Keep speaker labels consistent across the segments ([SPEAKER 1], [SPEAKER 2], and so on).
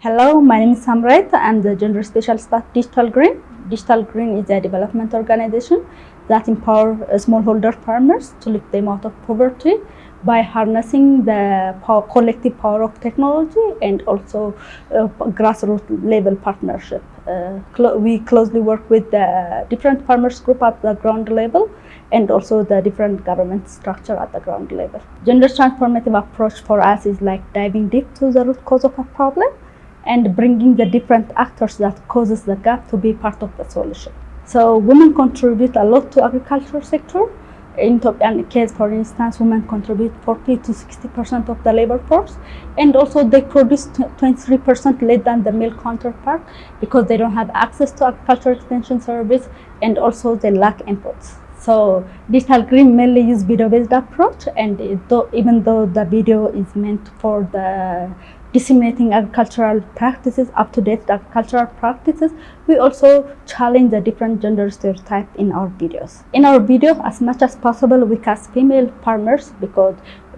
[SPEAKER 1] Hello, my name is Samrait. I'm the gender specialist at Digital Green. Digital Green is a development organization that empowers smallholder farmers to lift them out of poverty by harnessing the power, collective power of technology and also uh, grassroots level partnership. Uh, we closely work with the different farmers group at the ground level and also the different government structure at the ground level. Gender transformative approach for us is like diving deep to the root cause of a problem and bringing the different actors that causes the gap to be part of the solution. So women contribute a lot to agriculture sector. In Ethiopian case, for instance, women contribute 40 to 60% of the labor force, and also they produce 23% less than the male counterpart because they don't have access to agriculture extension service, and also they lack inputs. So digital green mainly use video-based approach, and though, even though the video is meant for the disseminating agricultural practices, up-to-date agricultural practices, we also challenge the different gender stereotypes in our videos. In our video, as much as possible, we cast female farmers because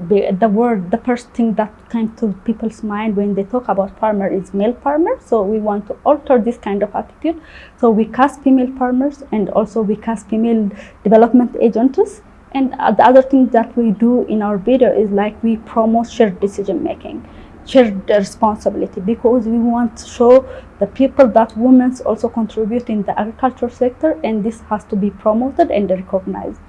[SPEAKER 1] the word, the first thing that came to people's mind when they talk about farmer is male farmer. So we want to alter this kind of attitude. So we cast female farmers and also we cast female development agents. And uh, the other thing that we do in our video is like we promote shared decision making shared responsibility because we want to show the people that women also contribute in the agriculture sector and this has to be promoted and recognized.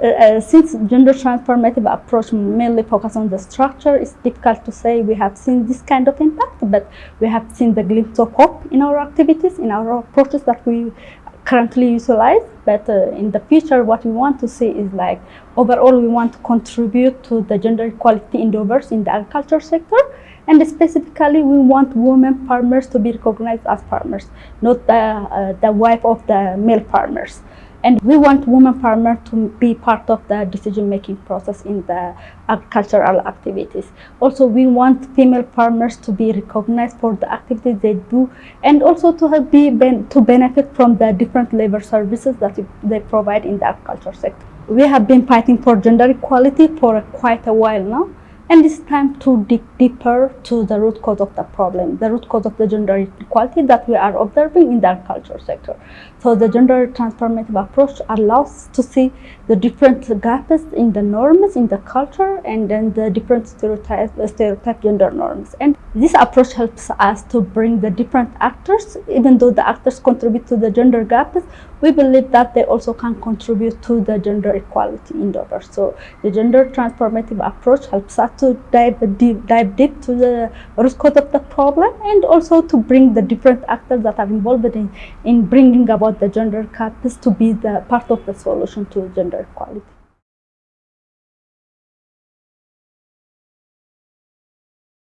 [SPEAKER 1] Uh, uh, since gender transformative approach mainly focus on the structure, it's difficult to say we have seen this kind of impact, but we have seen the glimpse of hope in our activities, in our approaches that we currently utilize. But uh, in the future, what we want to see is like overall, we want to contribute to the gender equality endeavors in the agriculture sector and specifically, we want women farmers to be recognized as farmers, not the, uh, the wife of the male farmers. And we want women farmers to be part of the decision-making process in the agricultural activities. Also, we want female farmers to be recognized for the activities they do, and also to have be to benefit from the different labor services that they provide in the agriculture sector. We have been fighting for gender equality for quite a while now. And it's time to dig deeper to the root cause of the problem, the root cause of the gender inequality that we are observing in the agriculture sector. So the gender transformative approach allows to see the different gaps in the norms, in the culture, and then the different stereotype, stereotype gender norms. And this approach helps us to bring the different actors, even though the actors contribute to the gender gaps, we believe that they also can contribute to the gender equality endeavor. So the gender transformative approach helps us to dive deep, dive deep to the root cause of the problem and also to bring the different actors that are involved in, in bringing about the gender gaps to be the part of the solution to gender equality.